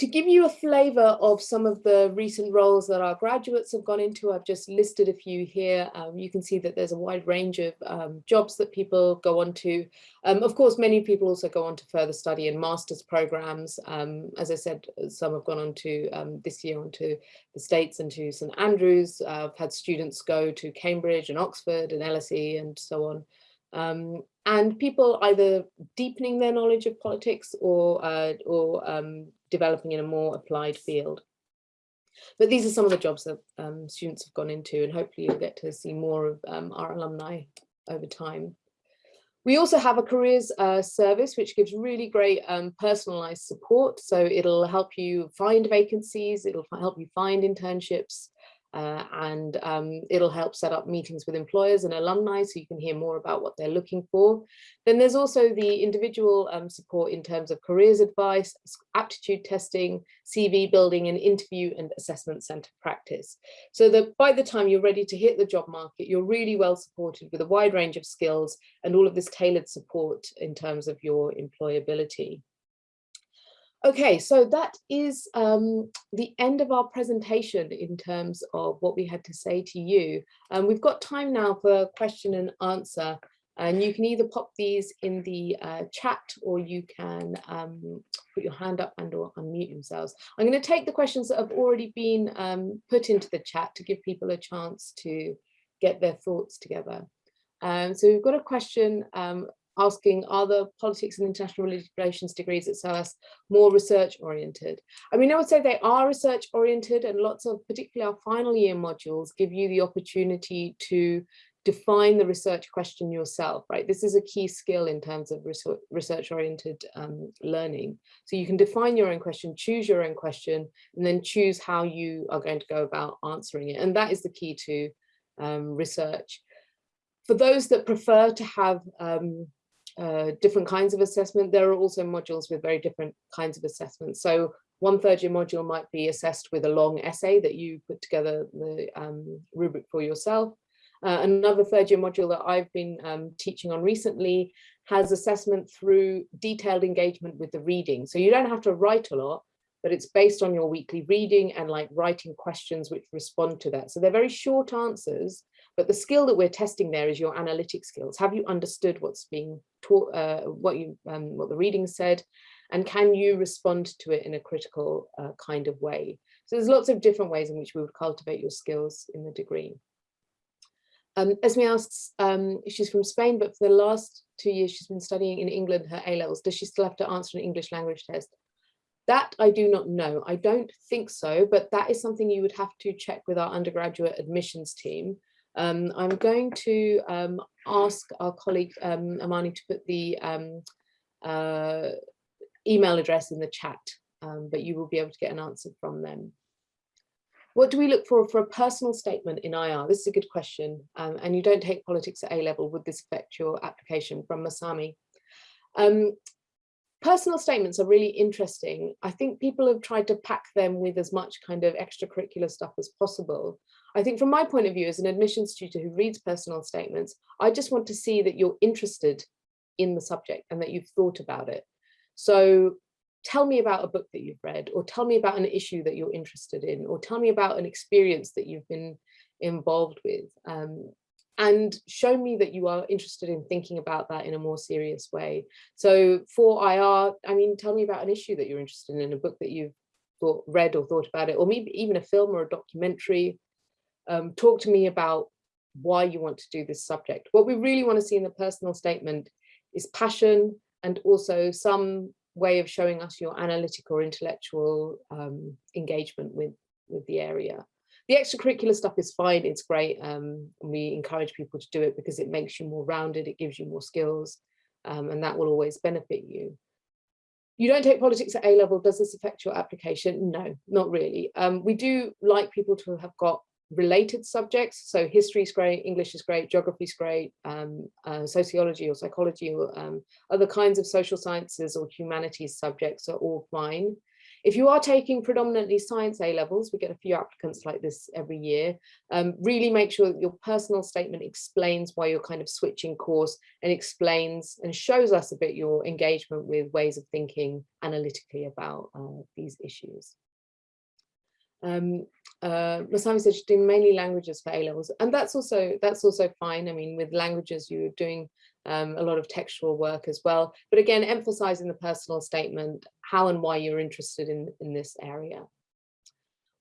To give you a flavour of some of the recent roles that our graduates have gone into, I've just listed a few here. Um, you can see that there's a wide range of um, jobs that people go on to. Um, of course, many people also go on to further study in master's programs. Um, as I said, some have gone on to um, this year onto the States and to St Andrews. Uh, I've had students go to Cambridge and Oxford and LSE and so on. Um, and people either deepening their knowledge of politics or, uh, or um, developing in a more applied field. But these are some of the jobs that um, students have gone into and hopefully you'll get to see more of um, our alumni over time. We also have a careers uh, service which gives really great um, personalized support. So it'll help you find vacancies, it'll help you find internships, uh, and um, it'll help set up meetings with employers and alumni so you can hear more about what they're looking for. Then there's also the individual um, support in terms of careers advice, aptitude testing, CV building and interview and assessment centre practice. So that by the time you're ready to hit the job market, you're really well supported with a wide range of skills and all of this tailored support in terms of your employability. Okay, so that is um, the end of our presentation in terms of what we had to say to you. Um, we've got time now for question and answer, and you can either pop these in the uh, chat or you can um, put your hand up and or unmute yourselves. I'm going to take the questions that have already been um, put into the chat to give people a chance to get their thoughts together. Um, so we've got a question um, asking are the politics and international relations degrees at SOAS more research oriented? I mean, I would say they are research oriented and lots of particularly our final year modules give you the opportunity to define the research question yourself, right? This is a key skill in terms of research oriented um, learning. So you can define your own question, choose your own question, and then choose how you are going to go about answering it. And that is the key to um, research. For those that prefer to have um, uh, different kinds of assessment. There are also modules with very different kinds of assessments. So one third year module might be assessed with a long essay that you put together the um, rubric for yourself. Uh, another third year module that I've been um, teaching on recently has assessment through detailed engagement with the reading. So you don't have to write a lot, but it's based on your weekly reading and like writing questions which respond to that. So they're very short answers, but the skill that we're testing there is your analytic skills. Have you understood what's being taught, uh, what you, um, what the reading said, and can you respond to it in a critical uh, kind of way? So there's lots of different ways in which we would cultivate your skills in the degree. Um, Esme asks, um, she's from Spain, but for the last two years she's been studying in England her A-levels. Does she still have to answer an English language test? That I do not know. I don't think so, but that is something you would have to check with our undergraduate admissions team. Um, I'm going to um, ask our colleague um, Amani to put the um, uh, email address in the chat, um, but you will be able to get an answer from them. What do we look for for a personal statement in IR? This is a good question. Um, and you don't take politics at A level. Would this affect your application from Masami? Personal statements are really interesting. I think people have tried to pack them with as much kind of extracurricular stuff as possible. I think from my point of view as an admissions tutor who reads personal statements, I just want to see that you're interested in the subject and that you've thought about it. So tell me about a book that you've read or tell me about an issue that you're interested in or tell me about an experience that you've been involved with um, and show me that you are interested in thinking about that in a more serious way. So for IR, I mean, tell me about an issue that you're interested in, a book that you've thought, read or thought about it, or maybe even a film or a documentary. Um, talk to me about why you want to do this subject. What we really want to see in the personal statement is passion and also some way of showing us your analytic or intellectual um, engagement with, with the area. The extracurricular stuff is fine, it's great. Um, we encourage people to do it because it makes you more rounded, it gives you more skills, um, and that will always benefit you. You don't take politics at A level, does this affect your application? No, not really. Um, we do like people to have got related subjects. So history is great, English is great, geography is great, um, uh, sociology or psychology or um, other kinds of social sciences or humanities subjects are all fine. If you are taking predominantly science A levels, we get a few applicants like this every year, um, really make sure that your personal statement explains why you're kind of switching course and explains and shows us a bit your engagement with ways of thinking analytically about uh, these issues. Um, uh, Masami said she's doing mainly languages for A levels, and that's also that's also fine. I mean, with languages, you're doing um, a lot of textual work as well. But again, emphasizing the personal statement, how and why you're interested in in this area.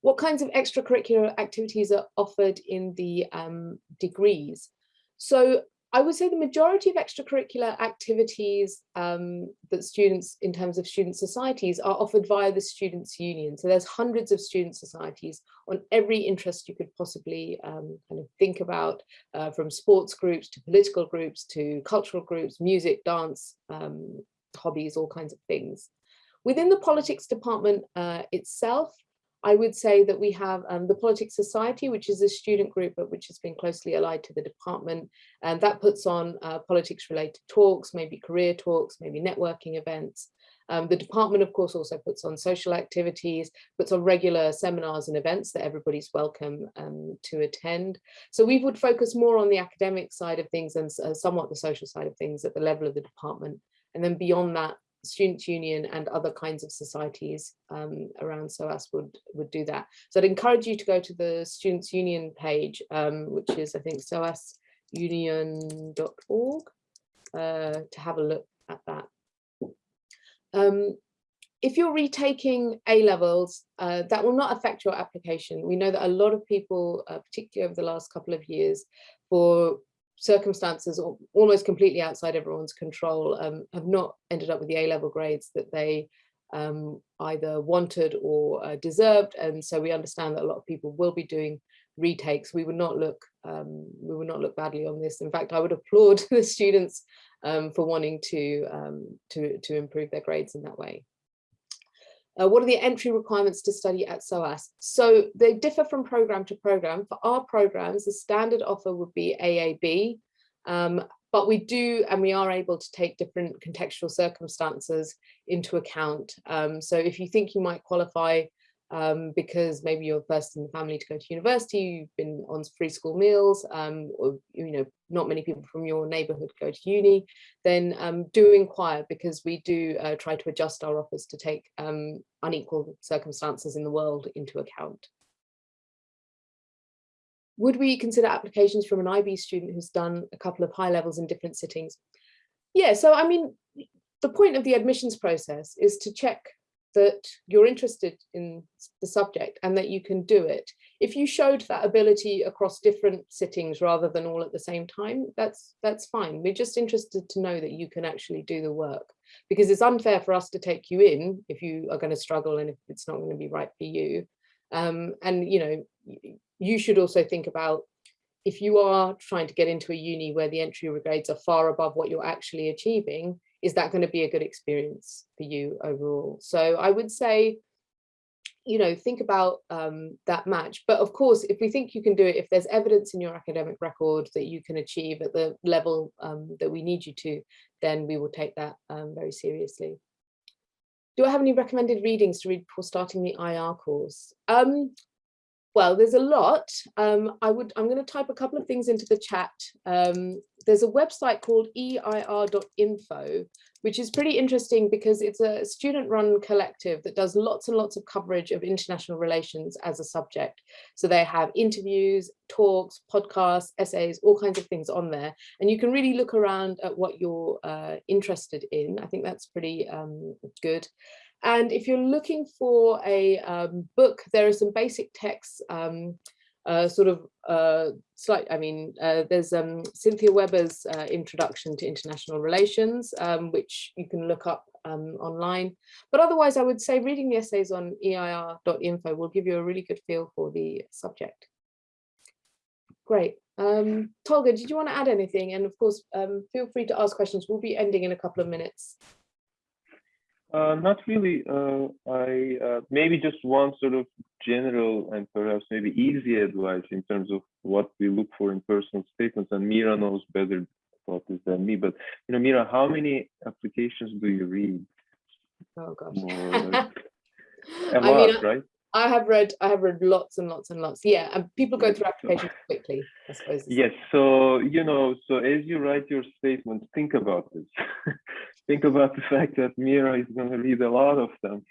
What kinds of extracurricular activities are offered in the um, degrees? So I would say the majority of extracurricular activities um, that students, in terms of student societies, are offered via the Students' Union. So there's hundreds of student societies on every interest you could possibly um, kind of think about, uh, from sports groups to political groups to cultural groups, music, dance, um, hobbies, all kinds of things. Within the politics department uh, itself, I would say that we have um, the Politics Society, which is a student group, but which has been closely allied to the department. And that puts on uh, politics related talks, maybe career talks, maybe networking events. Um, the department, of course, also puts on social activities, puts on regular seminars and events that everybody's welcome um, to attend. So we would focus more on the academic side of things and uh, somewhat the social side of things at the level of the department. And then beyond that, Students' Union and other kinds of societies um, around SOAS would, would do that. So I'd encourage you to go to the Students' Union page, um, which is, I think, soasunion.org, uh, to have a look at that. Um, if you're retaking A levels, uh, that will not affect your application. We know that a lot of people, uh, particularly over the last couple of years, for circumstances almost completely outside everyone's control um, have not ended up with the A-level grades that they um, either wanted or uh, deserved. And so we understand that a lot of people will be doing retakes. We would not look um, we would not look badly on this. In fact, I would applaud the students um, for wanting to, um, to, to improve their grades in that way. Uh, what are the entry requirements to study at SOAS? So they differ from program to program. For our programs, the standard offer would be AAB. Um, but we do and we are able to take different contextual circumstances into account. Um, so if you think you might qualify um, because maybe you're the first in the family to go to university, you've been on free school meals, um, or you know, not many people from your neighborhood go to uni, then um, do inquire because we do uh, try to adjust our offers to take um, unequal circumstances in the world into account. Would we consider applications from an IB student who's done a couple of high levels in different sittings? Yeah, so I mean, the point of the admissions process is to check that you're interested in the subject and that you can do it. If you showed that ability across different sittings rather than all at the same time, that's that's fine. We're just interested to know that you can actually do the work because it's unfair for us to take you in if you are going to struggle and if it's not going to be right for you. Um, and you know, you should also think about if you are trying to get into a uni where the entry grades are far above what you're actually achieving, is that going to be a good experience for you overall? So I would say, you know, think about um, that match. But of course, if we think you can do it, if there's evidence in your academic record that you can achieve at the level um, that we need you to, then we will take that um, very seriously. Do I have any recommended readings to read before starting the IR course? Um, well, there's a lot. Um, I would, I'm going to type a couple of things into the chat. There's a website called e-ir.info, which is pretty interesting because it's a student run collective that does lots and lots of coverage of international relations as a subject. So they have interviews, talks, podcasts, essays, all kinds of things on there. And you can really look around at what you're uh, interested in. I think that's pretty um, good. And if you're looking for a um, book, there are some basic texts, um, uh, sort of uh, slight, I mean, uh, there's um, Cynthia Weber's uh, Introduction to International Relations, um, which you can look up um, online. But otherwise, I would say reading the essays on e-ir.info will give you a really good feel for the subject. Great. Um, Tolga, did you want to add anything? And of course, feel free to ask questions. We'll be ending in a couple of minutes. Uh, not really. Uh, I uh, maybe just one sort of general and perhaps maybe easy advice in terms of what we look for in personal statements. And Meera knows better about this than me. But you know, Meera, how many applications do you read? Oh gosh, a lot, mean, right? I have read I have read lots and lots and lots. Yeah, and people go through applications quickly, I suppose. Yes. So, you know, so as you write your statement, think about this. think about the fact that Meera is going to read a lot of them.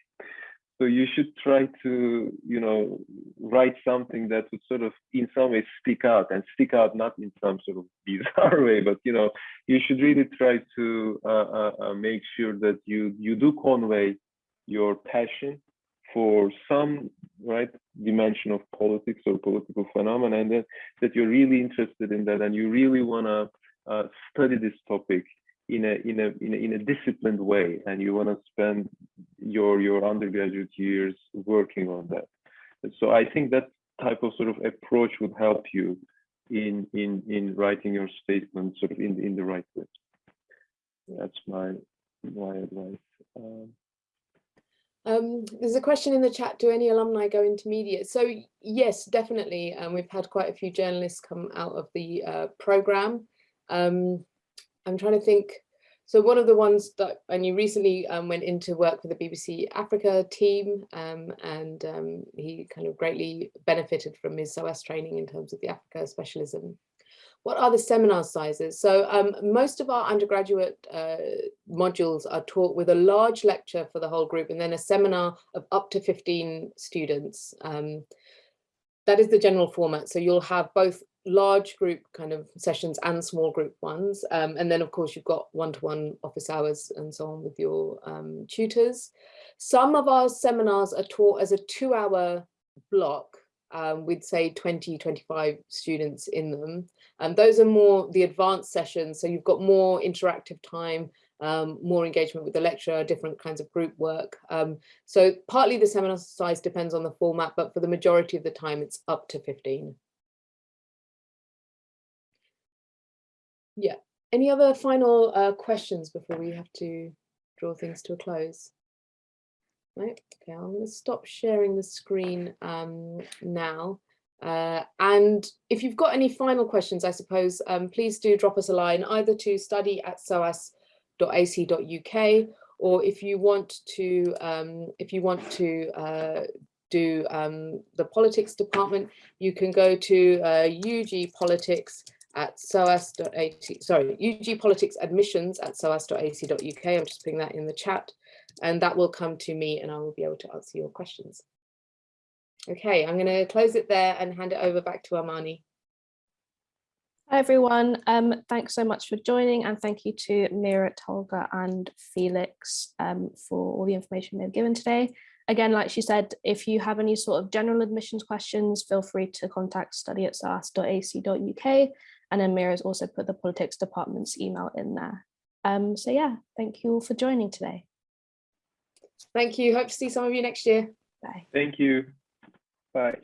So you should try to, you know, write something that would sort of in some way stick out and stick out not in some sort of bizarre way, but you know, you should really try to uh, uh, uh, make sure that you you do convey your passion for some right dimension of politics or political phenomena and that, that you're really interested in that and you really want to uh, study this topic in a, in a in a in a disciplined way and you want to spend your your undergraduate years working on that. And so i think that type of sort of approach would help you in in in writing your statement sort of in in the right way. That's my my advice. Um, um, there's a question in the chat, do any alumni go into media? So yes, definitely. Um, we've had quite a few journalists come out of the uh, program. Um, I'm trying to think. So one of the ones that, and you recently um, went into work with the BBC Africa team um, and um, he kind of greatly benefited from his SOAS training in terms of the Africa specialism. What are the seminar sizes? So um, most of our undergraduate uh, modules are taught with a large lecture for the whole group and then a seminar of up to 15 students. Um, that is the general format. So you'll have both large group kind of sessions and small group ones. Um, and then of course you've got one-to-one -one office hours and so on with your um, tutors. Some of our seminars are taught as a two hour block um, with say 20, 25 students in them. And those are more the advanced sessions. So you've got more interactive time, um, more engagement with the lecturer, different kinds of group work. Um, so partly the seminar size depends on the format, but for the majority of the time, it's up to 15. Yeah. Any other final uh, questions before we have to draw things to a close? Right, okay, I'm going to stop sharing the screen um, now. Uh, and if you've got any final questions, I suppose, um, please do drop us a line either to study at soas.ac.uk or if you want to um, if you want to uh, do um, the politics department, you can go to uh, UG politics at soas.ac, sorry, UG politics admissions at soas.ac.uk. I'm just putting that in the chat and that will come to me and I will be able to answer your questions. Okay, I'm going to close it there and hand it over back to Armani. Hi everyone, um, thanks so much for joining and thank you to Meera, Tolga and Felix um, for all the information they've given today. Again, like she said, if you have any sort of general admissions questions, feel free to contact study at soas.ac.uk and then Meera's also put the politics department's email in there. Um, so yeah, thank you all for joining today. Thank you. Hope to see some of you next year. Bye. Thank you. Bye.